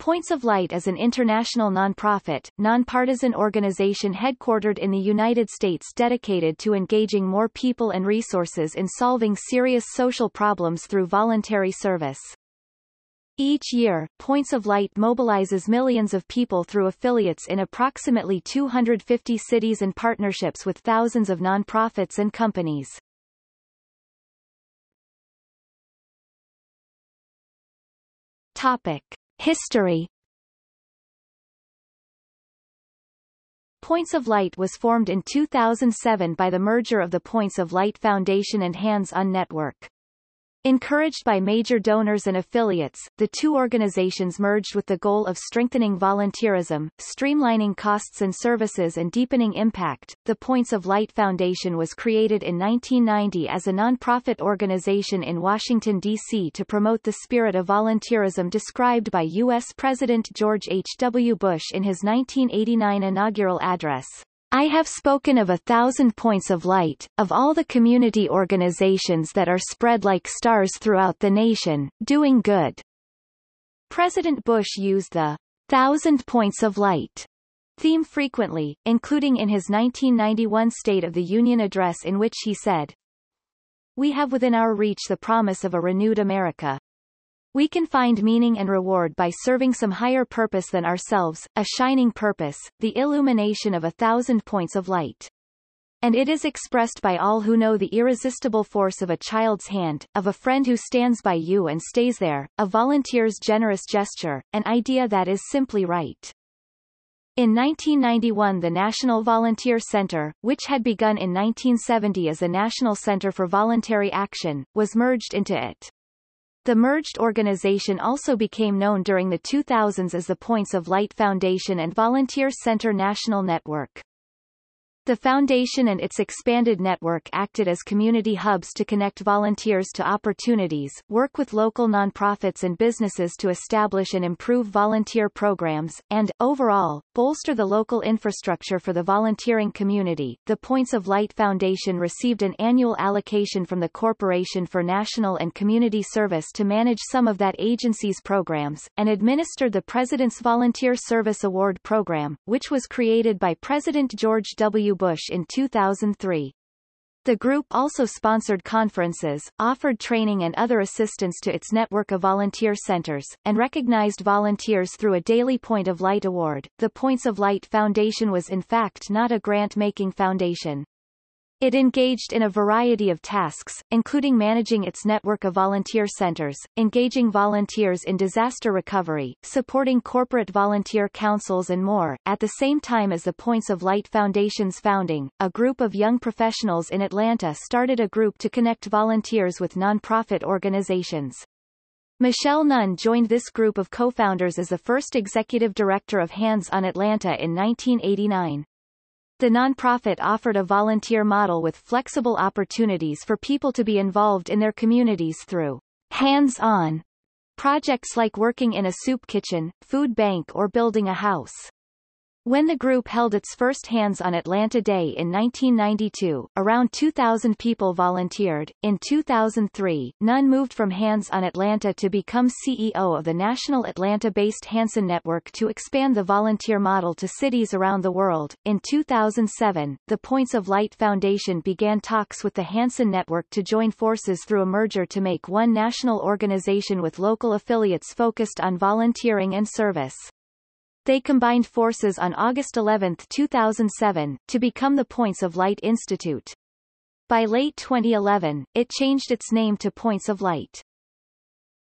Points of Light is an international nonprofit, nonpartisan organization headquartered in the United States dedicated to engaging more people and resources in solving serious social problems through voluntary service. Each year, Points of Light mobilizes millions of people through affiliates in approximately 250 cities and partnerships with thousands of nonprofits and companies. Topic. History Points of Light was formed in 2007 by the merger of the Points of Light Foundation and Hands On Network. Encouraged by major donors and affiliates, the two organizations merged with the goal of strengthening volunteerism, streamlining costs and services and deepening impact. The Points of Light Foundation was created in 1990 as a nonprofit organization in Washington, D.C. to promote the spirit of volunteerism described by U.S. President George H. W. Bush in his 1989 inaugural address. I have spoken of a thousand points of light, of all the community organizations that are spread like stars throughout the nation, doing good. President Bush used the thousand points of light theme frequently, including in his 1991 State of the Union address in which he said, We have within our reach the promise of a renewed America, we can find meaning and reward by serving some higher purpose than ourselves, a shining purpose, the illumination of a thousand points of light. And it is expressed by all who know the irresistible force of a child's hand, of a friend who stands by you and stays there, a volunteer's generous gesture, an idea that is simply right. In 1991 the National Volunteer Center, which had begun in 1970 as a National Center for Voluntary Action, was merged into it. The merged organization also became known during the 2000s as the Points of Light Foundation and Volunteer Center National Network. The foundation and its expanded network acted as community hubs to connect volunteers to opportunities, work with local nonprofits and businesses to establish and improve volunteer programs, and, overall, bolster the local infrastructure for the volunteering community. The Points of Light Foundation received an annual allocation from the Corporation for National and Community Service to manage some of that agency's programs, and administered the President's Volunteer Service Award program, which was created by President George W. Bush in 2003. The group also sponsored conferences, offered training and other assistance to its network of volunteer centers, and recognized volunteers through a Daily Point of Light award. The Points of Light Foundation was in fact not a grant-making foundation. It engaged in a variety of tasks, including managing its network of volunteer centers, engaging volunteers in disaster recovery, supporting corporate volunteer councils and more. At the same time as the Points of Light Foundation's founding, a group of young professionals in Atlanta started a group to connect volunteers with nonprofit organizations. Michelle Nunn joined this group of co-founders as the first executive director of Hands on Atlanta in 1989. The nonprofit offered a volunteer model with flexible opportunities for people to be involved in their communities through hands-on projects like working in a soup kitchen, food bank or building a house. When the group held its first Hands on Atlanta Day in 1992, around 2,000 people volunteered. In 2003, Nunn moved from Hands on Atlanta to become CEO of the national Atlanta-based HandsOn Network to expand the volunteer model to cities around the world. In 2007, the Points of Light Foundation began talks with the HandsOn Network to join forces through a merger to make one national organization with local affiliates focused on volunteering and service. They combined forces on August 11, 2007, to become the Points of Light Institute. By late 2011, it changed its name to Points of Light.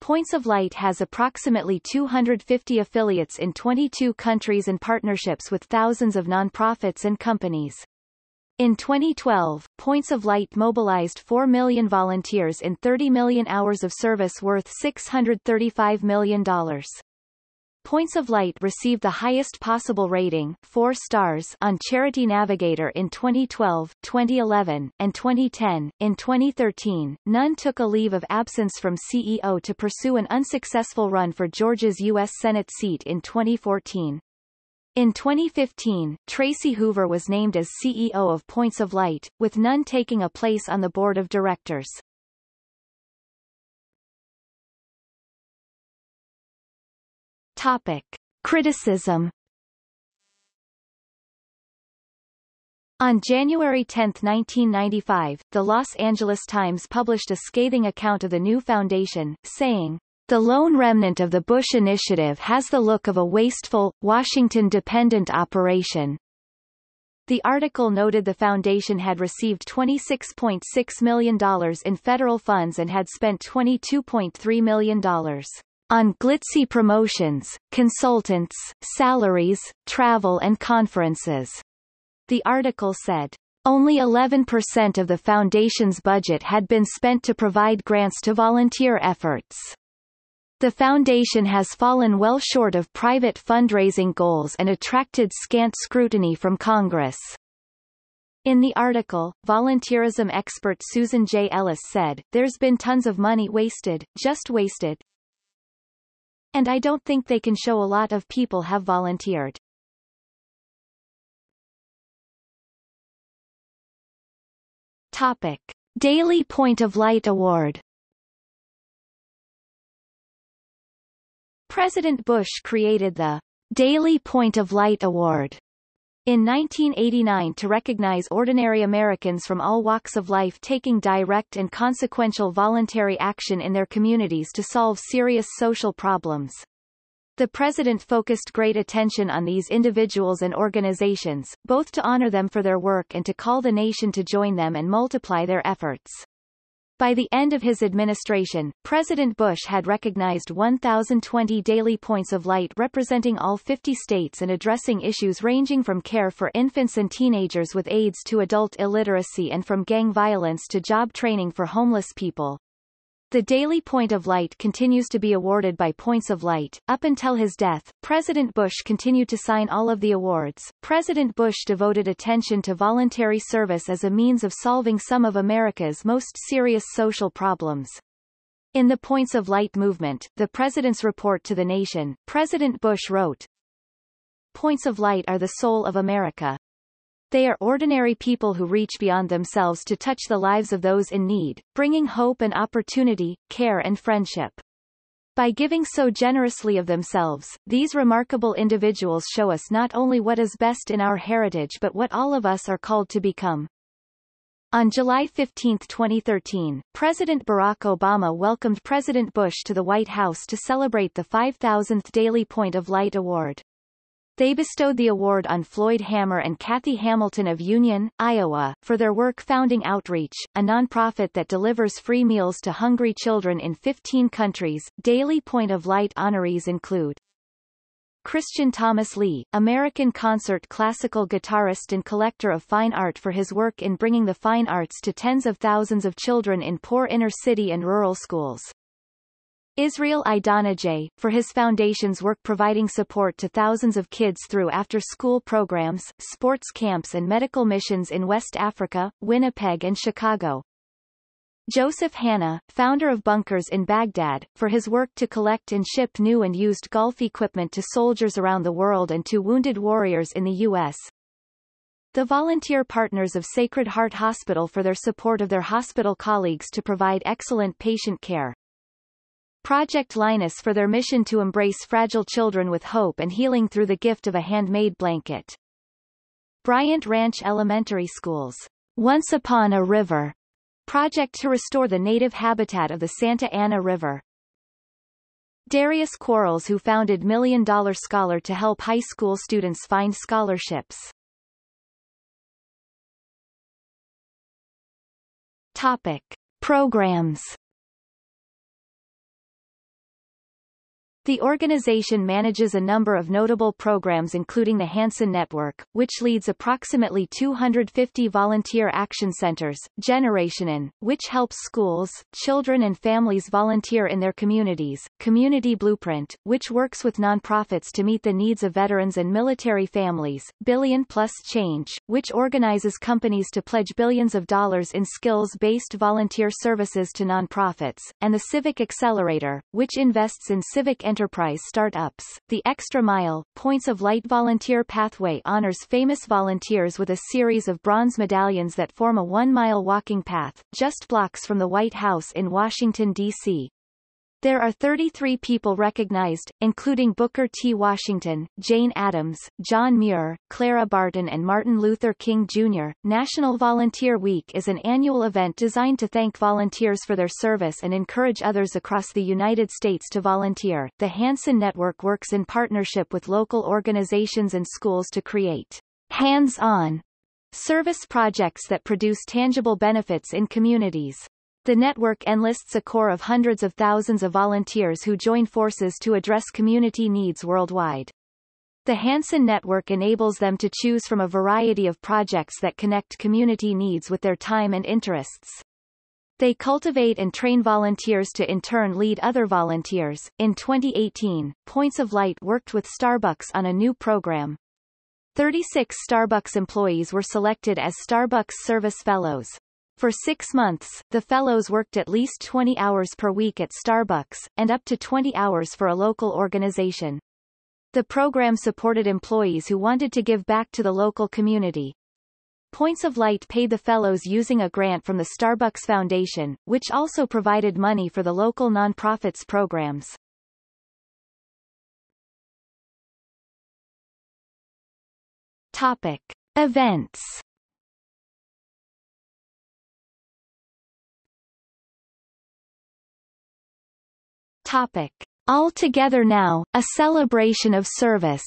Points of Light has approximately 250 affiliates in 22 countries and partnerships with thousands of nonprofits and companies. In 2012, Points of Light mobilized 4 million volunteers in 30 million hours of service worth $635 million. Points of Light received the highest possible rating 4 stars on Charity Navigator in 2012, 2011, and 2010. In 2013, Nunn took a leave of absence from CEO to pursue an unsuccessful run for Georgia's U.S. Senate seat in 2014. In 2015, Tracy Hoover was named as CEO of Points of Light, with Nunn taking a place on the board of directors. Topic. Criticism On January 10, 1995, the Los Angeles Times published a scathing account of the new foundation, saying, the lone remnant of the Bush initiative has the look of a wasteful, Washington-dependent operation. The article noted the foundation had received $26.6 million in federal funds and had spent $22.3 million on glitzy promotions, consultants, salaries, travel and conferences. The article said, only 11% of the Foundation's budget had been spent to provide grants to volunteer efforts. The Foundation has fallen well short of private fundraising goals and attracted scant scrutiny from Congress. In the article, volunteerism expert Susan J. Ellis said, There's been tons of money wasted, just wasted. And I don't think they can show a lot of people have volunteered. Topic. Daily Point of Light Award President Bush created the Daily Point of Light Award in 1989 to recognize ordinary Americans from all walks of life taking direct and consequential voluntary action in their communities to solve serious social problems. The president focused great attention on these individuals and organizations, both to honor them for their work and to call the nation to join them and multiply their efforts. By the end of his administration, President Bush had recognized 1,020 daily points of light representing all 50 states and addressing issues ranging from care for infants and teenagers with AIDS to adult illiteracy and from gang violence to job training for homeless people. The Daily Point of Light continues to be awarded by Points of Light. Up until his death, President Bush continued to sign all of the awards. President Bush devoted attention to voluntary service as a means of solving some of America's most serious social problems. In the Points of Light movement, the President's report to the nation, President Bush wrote, Points of Light are the soul of America. They are ordinary people who reach beyond themselves to touch the lives of those in need, bringing hope and opportunity, care and friendship. By giving so generously of themselves, these remarkable individuals show us not only what is best in our heritage but what all of us are called to become. On July 15, 2013, President Barack Obama welcomed President Bush to the White House to celebrate the 5,000th Daily Point of Light Award. They bestowed the award on Floyd Hammer and Kathy Hamilton of Union, Iowa, for their work founding Outreach, a nonprofit that delivers free meals to hungry children in 15 countries. Daily Point of Light honorees include Christian Thomas Lee, American concert classical guitarist and collector of fine art for his work in bringing the fine arts to tens of thousands of children in poor inner-city and rural schools. Israel Idonije, for his foundation's work providing support to thousands of kids through after-school programs, sports camps and medical missions in West Africa, Winnipeg and Chicago. Joseph Hanna, founder of Bunkers in Baghdad, for his work to collect and ship new and used golf equipment to soldiers around the world and to wounded warriors in the U.S. The volunteer partners of Sacred Heart Hospital for their support of their hospital colleagues to provide excellent patient care. Project Linus for their mission to embrace fragile children with hope and healing through the gift of a handmade blanket. Bryant Ranch Elementary Schools. Once Upon a River. Project to restore the native habitat of the Santa Ana River. Darius Quarles who founded Million Dollar Scholar to help high school students find scholarships. Topic. Programs The organization manages a number of notable programs including the HandsOn Network, which leads approximately 250 volunteer action centers, generationOn, which helps schools, children and families volunteer in their communities, Community Blueprint, which works with nonprofits to meet the needs of veterans and military families, Billion Plus Change, which organizes companies to pledge billions of dollars in skills-based volunteer services to nonprofits, and the Civic Accelerator, which invests in civic enterprise startups. The Extra Mile, Points of Light Volunteer Pathway honors famous volunteers with a series of bronze medallions that form a one-mile walking path, just blocks from the White House in Washington, D.C. There are 33 people recognized, including Booker T. Washington, Jane Addams, John Muir, Clara Barton and Martin Luther King Jr. National Volunteer Week is an annual event designed to thank volunteers for their service and encourage others across the United States to volunteer. The HandsOn Network works in partnership with local organizations and schools to create hands-on service projects that produce tangible benefits in communities. The network enlists a core of hundreds of thousands of volunteers who join forces to address community needs worldwide. The HandsOn Network enables them to choose from a variety of projects that connect community needs with their time and interests. They cultivate and train volunteers to in turn lead other volunteers. In 2018, Points of Light worked with Starbucks on a new program. 36 Starbucks employees were selected as Starbucks Service Fellows. For six months, the fellows worked at least 20 hours per week at Starbucks, and up to 20 hours for a local organization. The program supported employees who wanted to give back to the local community. Points of Light paid the fellows using a grant from the Starbucks Foundation, which also provided money for the local nonprofits programs. Topic. Events Topic. All Together Now, a celebration of service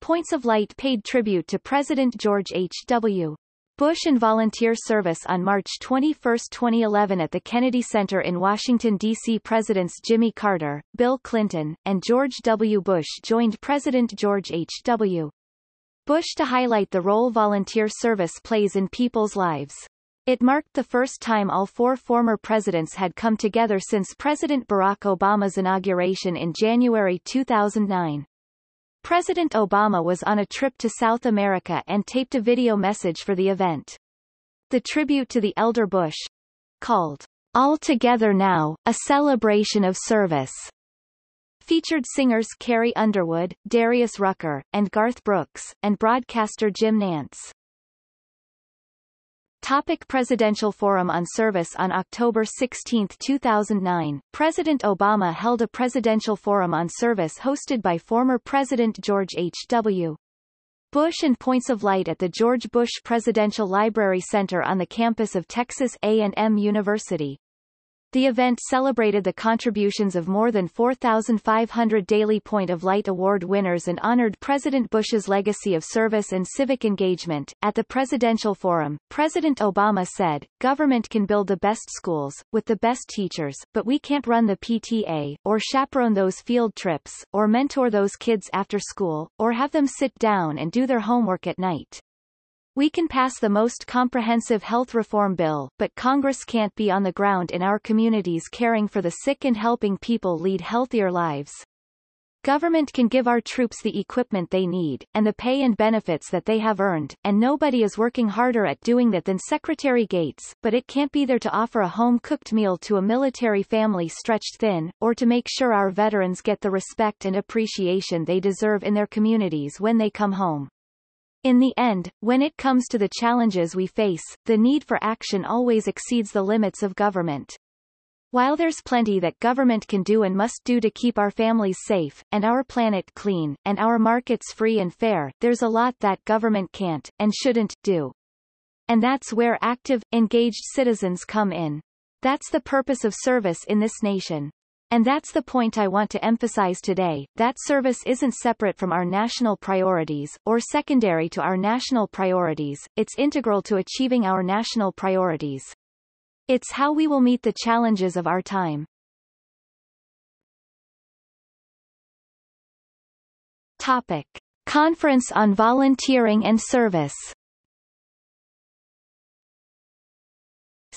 Points of Light paid tribute to President George H.W. Bush and volunteer service on March 21, 2011 at the Kennedy Center in Washington, D.C. Presidents Jimmy Carter, Bill Clinton, and George W. Bush joined President George H.W. Bush to highlight the role volunteer service plays in people's lives. It marked the first time all four former presidents had come together since President Barack Obama's inauguration in January 2009. President Obama was on a trip to South America and taped a video message for the event. The tribute to the elder Bush, called All Together Now, a celebration of service, featured singers Carrie Underwood, Darius Rucker, and Garth Brooks, and broadcaster Jim Nantz. Topic Presidential Forum on Service On October 16, 2009, President Obama held a Presidential Forum on Service hosted by former President George H.W. Bush and Points of Light at the George Bush Presidential Library Center on the campus of Texas A&M University. The event celebrated the contributions of more than 4,500 Daily Point of Light Award winners and honored President Bush's legacy of service and civic engagement. At the Presidential Forum, President Obama said, Government can build the best schools, with the best teachers, but we can't run the PTA, or chaperone those field trips, or mentor those kids after school, or have them sit down and do their homework at night. We can pass the most comprehensive health reform bill, but Congress can't be on the ground in our communities caring for the sick and helping people lead healthier lives. Government can give our troops the equipment they need, and the pay and benefits that they have earned, and nobody is working harder at doing that than Secretary Gates, but it can't be there to offer a home-cooked meal to a military family stretched thin, or to make sure our veterans get the respect and appreciation they deserve in their communities when they come home. In the end, when it comes to the challenges we face, the need for action always exceeds the limits of government. While there's plenty that government can do and must do to keep our families safe, and our planet clean, and our markets free and fair, there's a lot that government can't, and shouldn't, do. And that's where active, engaged citizens come in. That's the purpose of service in this nation. And that's the point I want to emphasize today, that service isn't separate from our national priorities, or secondary to our national priorities, it's integral to achieving our national priorities. It's how we will meet the challenges of our time. Topic. Conference on Volunteering and Service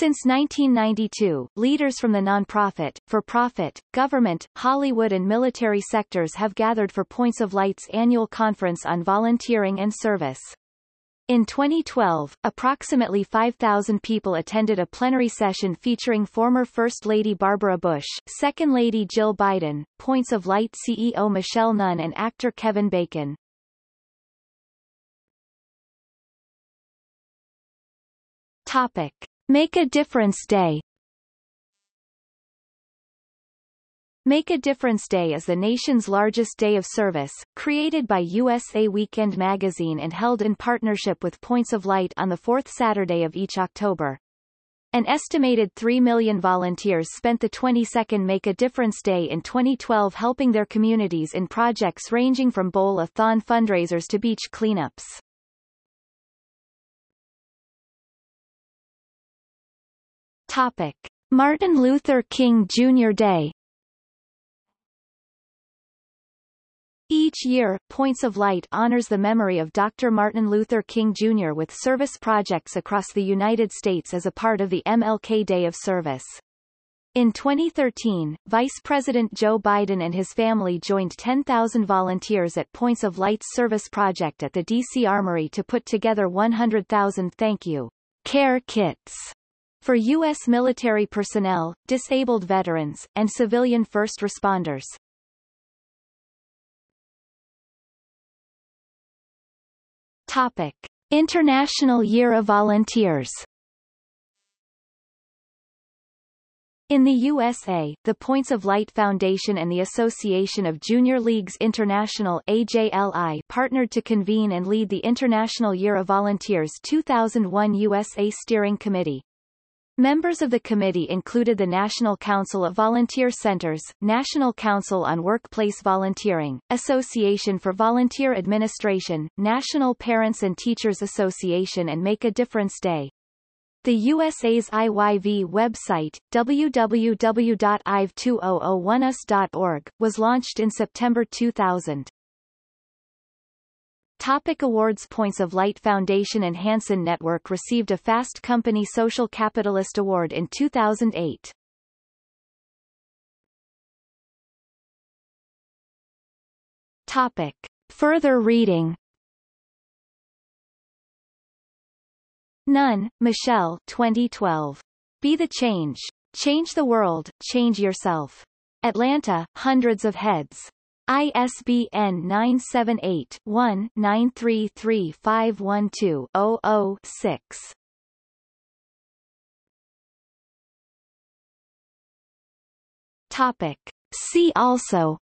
Since 1992, leaders from the nonprofit, for-profit, government, Hollywood and military sectors have gathered for Points of Light's annual conference on volunteering and service. In 2012, approximately 5,000 people attended a plenary session featuring former First Lady Barbara Bush, Second Lady Jill Biden, Points of Light CEO Michelle Nunn and actor Kevin Bacon. Topic. Make a Difference Day Make a Difference Day is the nation's largest day of service, created by USA Weekend magazine and held in partnership with Points of Light on the fourth Saturday of each October. An estimated 3 million volunteers spent the 22nd Make a Difference Day in 2012 helping their communities in projects ranging from bowl-a-thon fundraisers to beach cleanups. Topic. Martin Luther King Jr. Day Each year, Points of Light honors the memory of Dr. Martin Luther King Jr. with service projects across the United States as a part of the MLK Day of Service. In 2013, Vice President Joe Biden and his family joined 10,000 volunteers at Points of Light's service project at the D.C. Armory to put together 100,000 thank you care kits for U.S. military personnel, disabled veterans, and civilian first responders. Topic. International Year of Volunteers In the USA, the Points of Light Foundation and the Association of Junior Leagues International AJLI partnered to convene and lead the International Year of Volunteers 2001 USA Steering Committee. Members of the committee included the National Council of Volunteer Centers, National Council on Workplace Volunteering, Association for Volunteer Administration, National Parents and Teachers Association and Make a Difference Day. The USA's IYV website, www.iv2001us.org, was launched in September 2000. Topic awards Points of Light Foundation and HandsOn Network received a Fast Company Social Capitalist Award in 2008. Topic. Further reading Nunn, Michelle 2012. Be the Change. Change the World, Change Yourself. Atlanta, Hundreds of Heads. ISBN 978-1-933-512-00-6. Topic. See also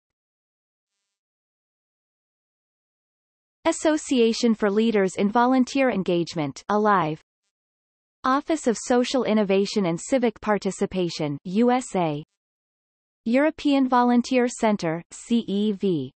Association for Leaders in Volunteer Engagement Alive Office of Social Innovation and Civic Participation USA European Volunteer Center CEV